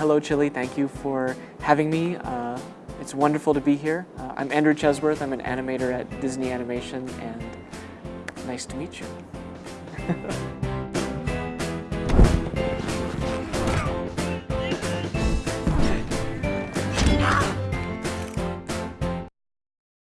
Hello Chile, thank you for having me. Uh, it's wonderful to be here. Uh, I'm Andrew Chesworth, I'm an animator at Disney Animation and nice to meet you.